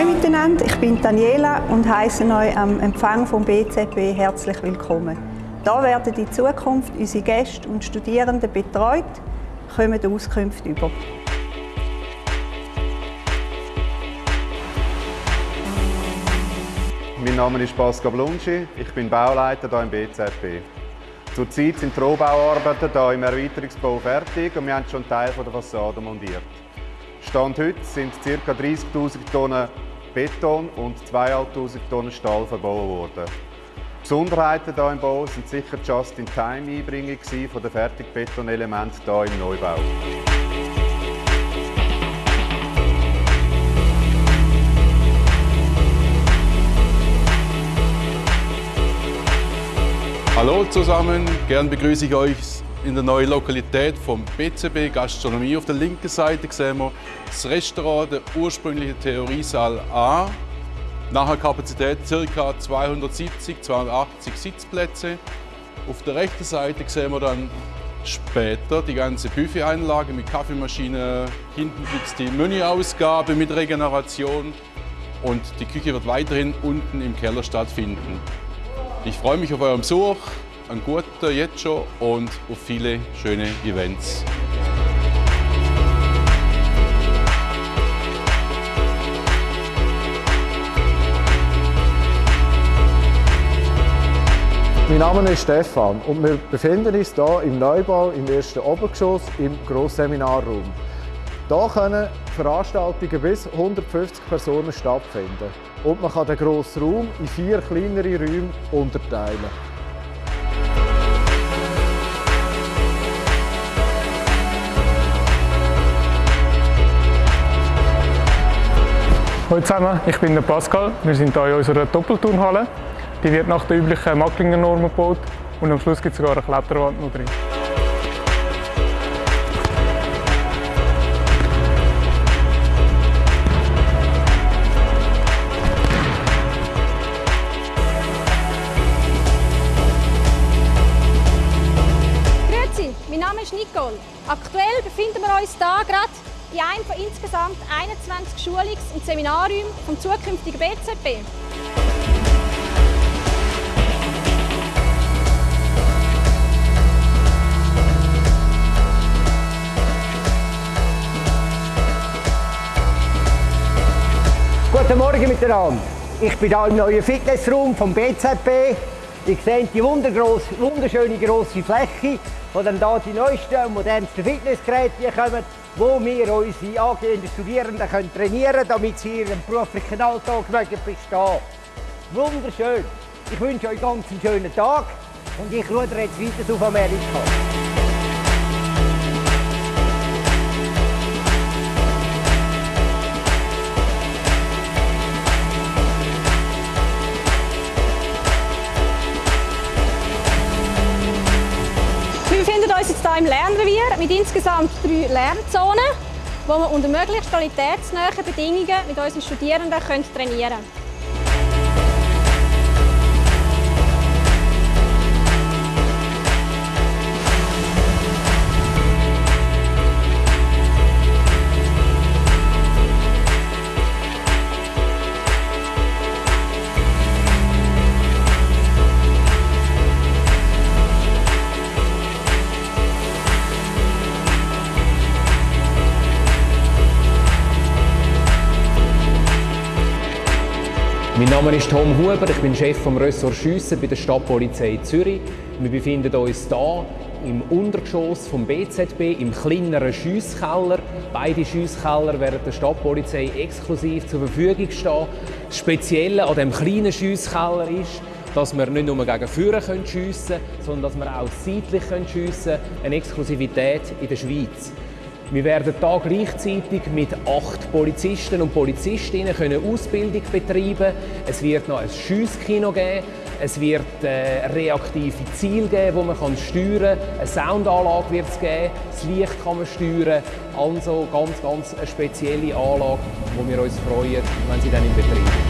Hallo miteinander, ich bin Daniela und heiße euch am Empfang vom BZB herzlich willkommen. Da werden in Zukunft unsere Gäste und Studierenden betreut, kommen Auskünfte über. Mein Name ist Pascal Blunschi, ich bin Bauleiter hier im BZB. Zurzeit sind die Rohbauarbeiten hier im Erweiterungsbau fertig und wir haben schon einen Teil der Fassade montiert. Stand heute sind ca. 30'000 Tonnen Beton und 2'500 Tonnen Stahl verbaut worden. Besonderheiten hier im Bau sind sicher die Just-in-Time-Einbringung der Fertigbetonelemente hier im Neubau. Hallo zusammen, gern begrüße ich euch in der neuen Lokalität vom BCB Gastronomie. Auf der linken Seite sehen wir das Restaurant, der ursprüngliche Theoriesaal A. Nachher Kapazität ca. 270, 280 Sitzplätze. Auf der rechten Seite sehen wir dann später die ganze Buffet-Einlage mit Kaffeemaschine. Hinten gibt es die Menüausgabe mit Regeneration und die Küche wird weiterhin unten im Keller stattfinden. Ich freue mich auf euren Besuch, einen guten jetzt schon und auf viele schöne Events. Mein Name ist Stefan und wir befinden uns hier im Neubau im ersten Obergeschoss im Grossseminarraum. Hier können Veranstaltungen bis 150 Personen stattfinden und man kann den grossen Raum in vier kleinere Räume unterteilen. Hallo zusammen, ich bin der Pascal. Wir sind hier in unserer Doppelturnhalle. Die wird nach den üblichen Macklinger Normen gebaut und am Schluss gibt es sogar eine Kletterwand noch drin. Name ist Nicole. Aktuell befinden wir uns hier gerade in einem von insgesamt 21 Schulungs- und Seminarräumen vom zukünftigen BZB. Guten Morgen miteinander. Ich bin hier im neuen Fitnessraum vom BZB. Ihr seht die wunderschöne grosse Fläche wo dann hier die neuesten und modernsten Fitnessgeräte kommen, wo wir unsere angehenden Studierenden trainieren können, damit sie ihren beruflichen Alltag bestehen. Wunderschön. Ich wünsche euch ganz einen schönen Tag und ich schaue jetzt weiter auf Amerika. Im Lernrevier mit insgesamt drei Lernzonen, wo wir unter möglichst qualitätsnahen Bedingungen mit unseren Studierenden trainieren können. Mein Name ist Tom Huber, ich bin Chef vom Ressort Schiessen bei der Stadtpolizei Zürich. Wir befinden uns hier im Untergeschoss vom BZB im kleineren Schiesskeller. Beide Schiesskeller werden der Stadtpolizei exklusiv zur Verfügung stehen. Das Spezielle an dem kleinen Schiesskeller ist, dass wir nicht nur gegen Führer schiessen können, sondern dass wir auch seitlich schiessen können. Eine Exklusivität in der Schweiz. Wir werden hier gleichzeitig mit acht Polizisten und Polizistinnen können Ausbildung betreiben. Es wird noch ein Schiesskino geben. Es wird äh, reaktive Ziele geben, die man steuern kann. Eine Soundanlage wird es geben. Das Licht kann man steuern. Also ganz, ganz eine spezielle Anlage, wo wir uns freuen, wenn sie dann in Betrieb ist.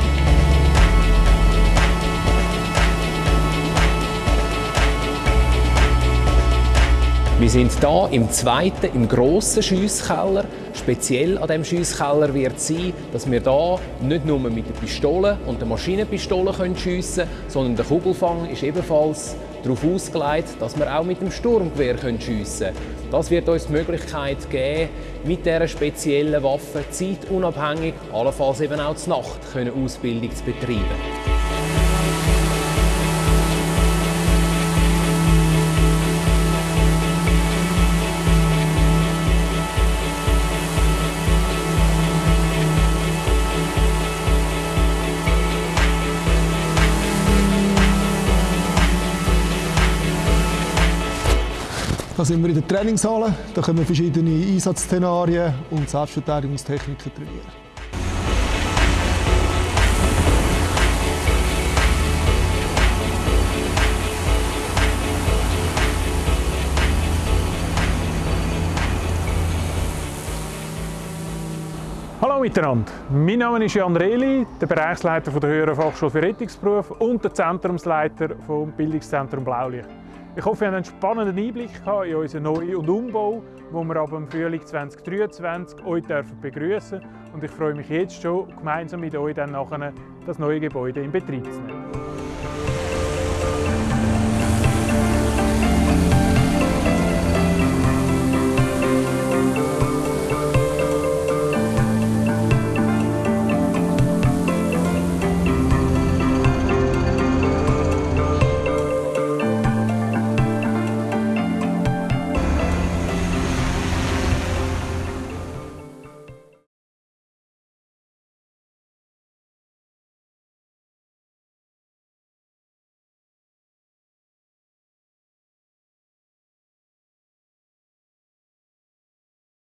Wir sind hier im zweiten, im grossen Schiesskeller. speziell an diesem Schiesskeller wird sein, dass wir da nicht nur mit der Pistole und der Maschinenpistole schiessen können, sondern der Kugelfang ist ebenfalls darauf ausgelegt, dass wir auch mit dem Sturmgewehr schiessen können. Das wird uns die Möglichkeit geben, mit dieser speziellen Waffe zeitunabhängig, allenfalls eben auch zur Nacht, Ausbildung zu betreiben. Da sind wir in der Trainingshalle. Da können wir verschiedene Einsatzszenarien und Selbstverteidigungstechniken trainieren. Hallo miteinander, mein Name ist Jan Rehli, der Bereichsleiter der Höheren Fachschule für Rettungsberuf und der Zentrumsleiter vom Bildungszentrum Blaulicht. Ich hoffe, ihr habt einen spannenden Einblick in unseren Neu- und Umbau, wo wir ab dem Frühling 2023 euch begrüßen dürfen. Und ich freue mich jetzt schon, gemeinsam mit euch dann nachher das neue Gebäude in Betrieb zu nehmen.